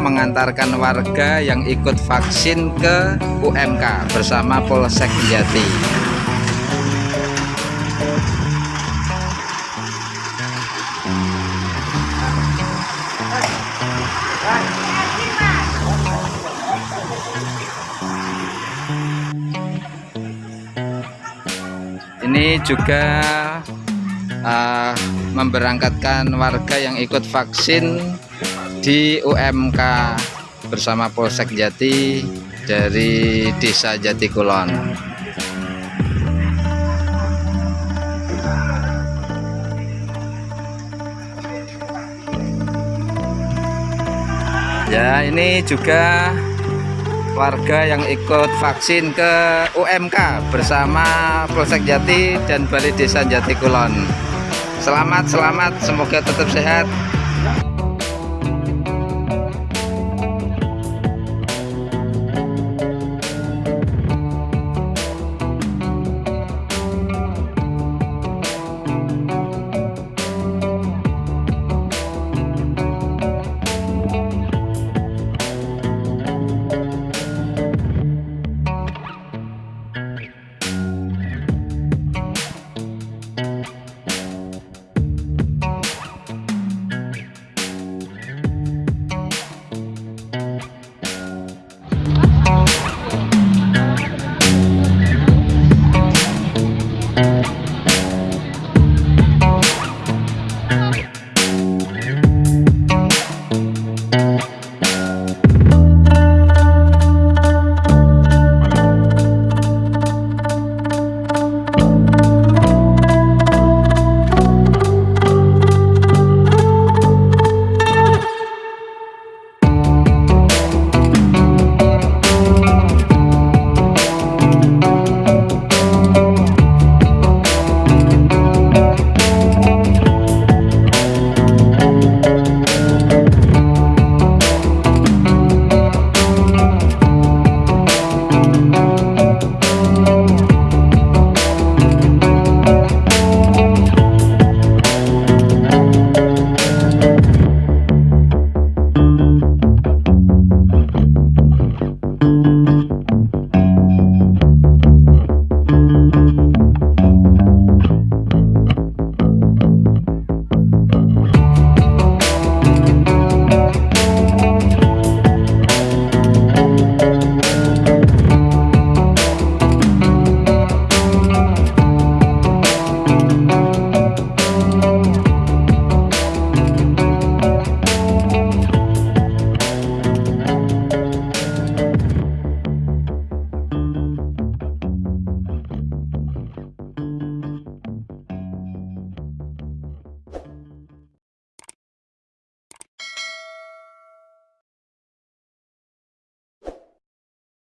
mengantarkan warga yang ikut vaksin ke UMK bersama Polsek Jati. Ini juga uh, memberangkatkan warga yang ikut vaksin di UMK bersama Polsek Jati dari Desa Jati Kulon. Ya, ini juga warga yang ikut vaksin ke UMK bersama Polsek Jati dan Balai Desa Jati Kulon. Selamat, selamat, semoga tetap sehat.